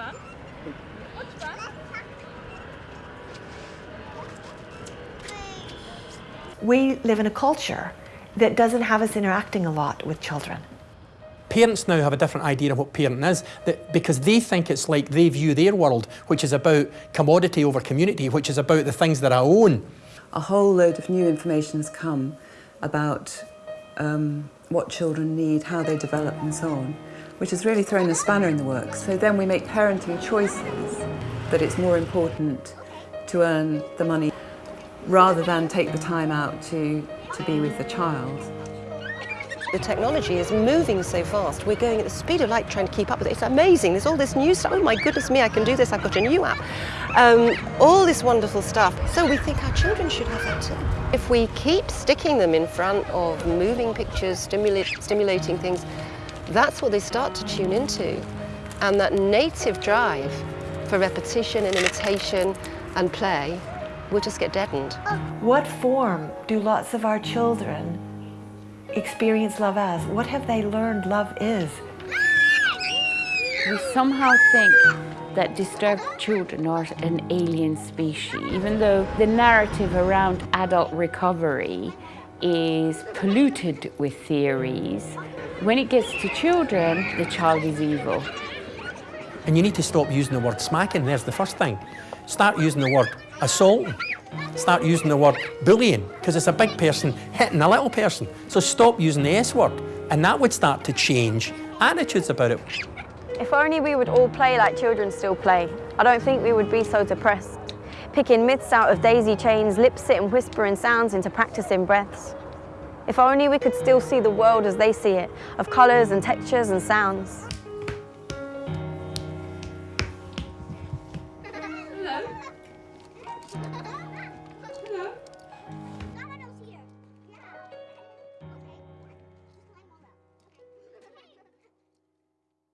pan? Chodź pan. We live in a culture that doesn't have us interacting a lot with children. Parents now have a different idea of what parenting is that because they think it's like they view their world, which is about commodity over community, which is about the things that I own. A whole load of new information has come about um, what children need, how they develop and so on, which has really thrown a spanner in the works. So then we make parenting choices that it's more important to earn the money rather than take the time out to, to be with the child. The technology is moving so fast. We're going at the speed of light trying to keep up with it. It's amazing. There's all this new stuff. Oh my goodness me, I can do this. I've got a new app. Um, all this wonderful stuff. So we think our children should have that too. If we keep sticking them in front of moving pictures, stimulate, stimulating things, that's what they start to tune into. And that native drive for repetition and imitation and play will just get deadened. What form do lots of our children experience love as? What have they learned love is? We somehow think that disturbed children are an alien species, even though the narrative around adult recovery is polluted with theories. When it gets to children, the child is evil. And you need to stop using the word smacking, there's the first thing. Start using the word assaulting. Start using the word bullying, because it's a big person hitting a little person. So stop using the S word, and that would start to change attitudes about it. If only we would all play like children still play. I don't think we would be so depressed. Picking myths out of daisy chains, lip-sit and whispering sounds into practicing breaths. If only we could still see the world as they see it, of colours and textures and sounds. Hello.